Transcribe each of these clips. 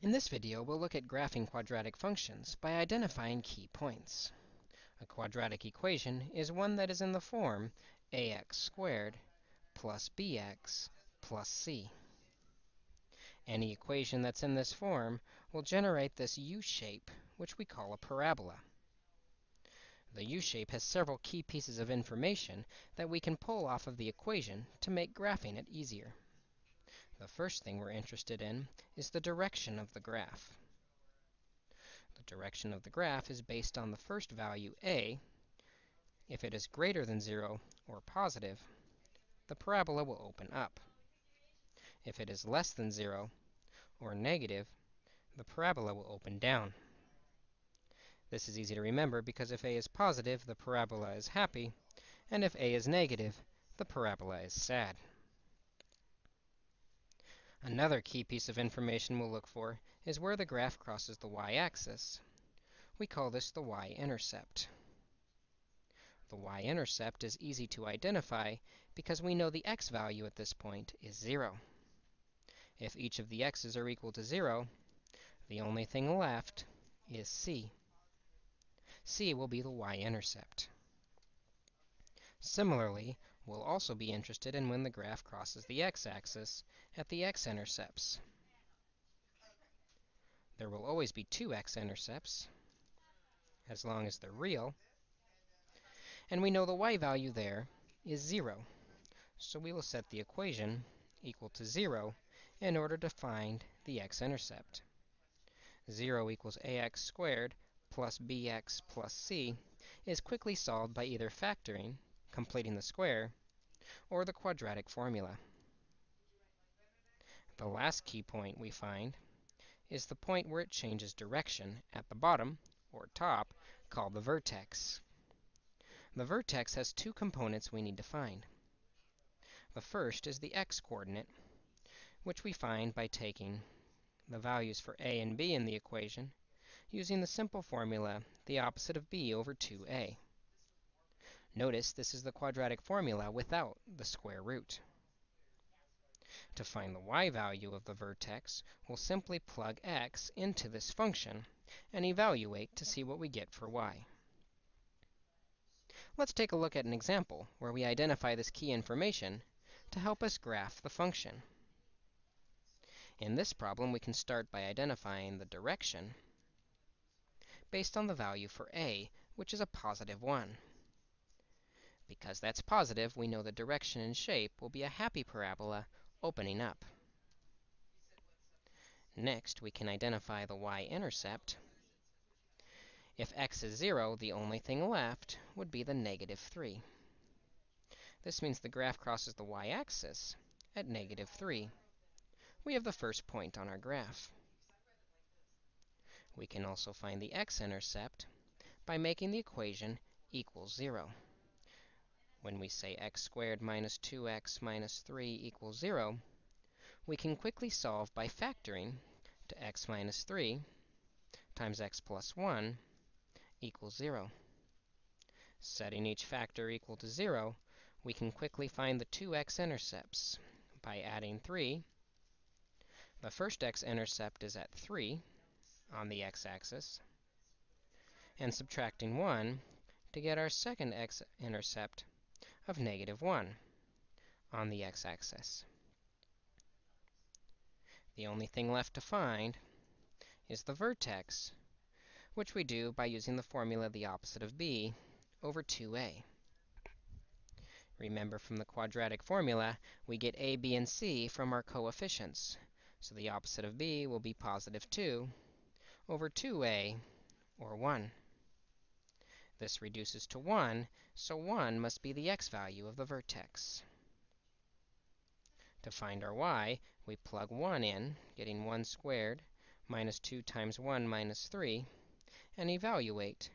In this video, we'll look at graphing quadratic functions by identifying key points. A quadratic equation is one that is in the form ax squared plus bx plus c. Any equation that's in this form will generate this u-shape, which we call a parabola. The u-shape has several key pieces of information that we can pull off of the equation to make graphing it easier. The first thing we're interested in is the direction of the graph. The direction of the graph is based on the first value, a. If it is greater than 0 or positive, the parabola will open up. If it is less than 0 or negative, the parabola will open down. This is easy to remember because if a is positive, the parabola is happy, and if a is negative, the parabola is sad. Another key piece of information we'll look for is where the graph crosses the y-axis. We call this the y-intercept. The y-intercept is easy to identify because we know the x value at this point is 0. If each of the x's are equal to 0, the only thing left is c. c will be the y-intercept. Similarly, we'll also be interested in when the graph crosses the x-axis at the x-intercepts. There will always be two x-intercepts, as long as they're real. And we know the y value there is 0. So we will set the equation equal to 0 in order to find the x-intercept. 0 equals ax squared plus bx plus c is quickly solved by either factoring completing the square, or the quadratic formula. The last key point we find is the point where it changes direction at the bottom, or top, called the vertex. The vertex has two components we need to find. The first is the x-coordinate, which we find by taking the values for a and b in the equation, using the simple formula, the opposite of b over 2a. Notice this is the quadratic formula without the square root. To find the y value of the vertex, we'll simply plug x into this function and evaluate to see what we get for y. Let's take a look at an example where we identify this key information to help us graph the function. In this problem, we can start by identifying the direction based on the value for a, which is a positive 1. Because that's positive, we know the direction and shape will be a happy parabola opening up. Next, we can identify the y-intercept. If x is 0, the only thing left would be the negative 3. This means the graph crosses the y-axis at negative 3. We have the first point on our graph. We can also find the x-intercept by making the equation equal 0 when we say x squared minus 2x minus 3 equals 0, we can quickly solve by factoring to x minus 3 times x plus 1 equals 0. Setting each factor equal to 0, we can quickly find the two x-intercepts by adding 3. The first x-intercept is at 3 on the x-axis, and subtracting 1 to get our second x-intercept of negative 1 on the x-axis. The only thing left to find is the vertex, which we do by using the formula the opposite of b over 2a. Remember from the quadratic formula, we get a, b, and c from our coefficients. So the opposite of b will be positive 2 over 2a, or 1. This reduces to 1, so 1 must be the x value of the vertex. To find our y, we plug 1 in, getting 1 squared minus 2 times 1 minus 3, and evaluate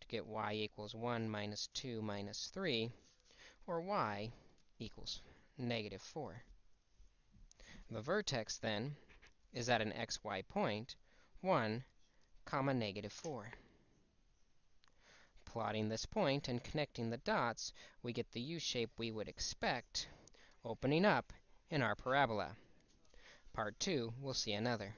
to get y equals 1 minus 2 minus 3, or y equals negative 4. The vertex, then, is at an xy point, 1 comma negative 4 plotting this point and connecting the dots, we get the u-shape we would expect opening up in our parabola. Part 2, we'll see another.